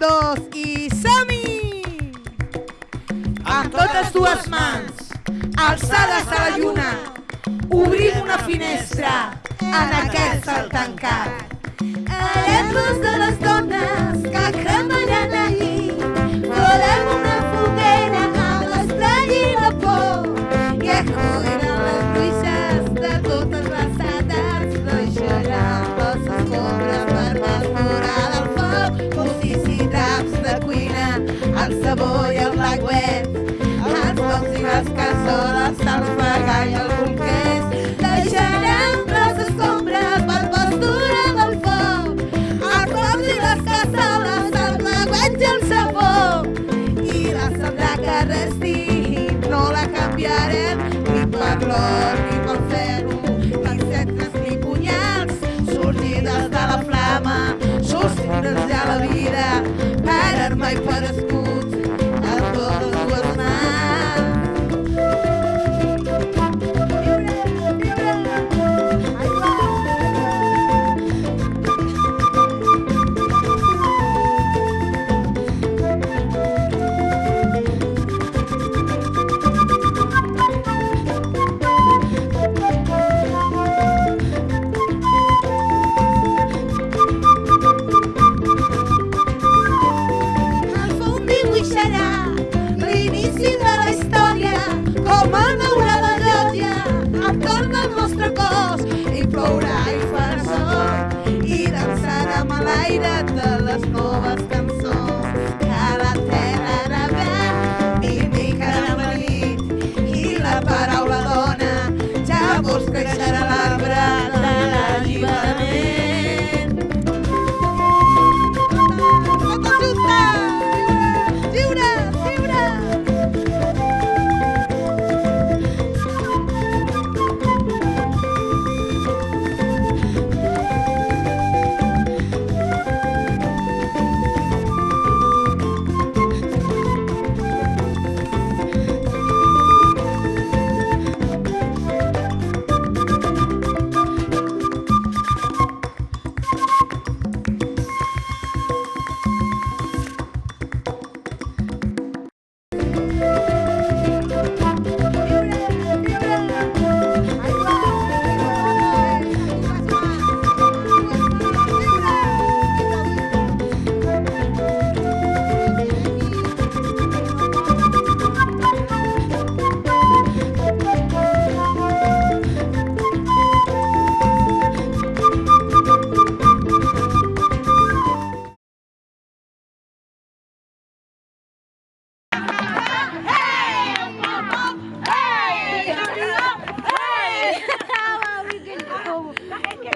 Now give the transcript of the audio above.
dos i som-hi! Amb totes dues mans, alçades a la lluna, obrim una finestra en aquest cel tancat. Alegres de les dones que cassoles, els pagà i el bolquers, deixarem les escombres per postura del foc, els pocs i les cassoles, els lagüets i el sabó, i la cendra que resti no la canviarem ni per l'or ni pel ferro, ni centres ni punyals, sorgides de la flama, sostingudes ja la vida, per arma i per escut,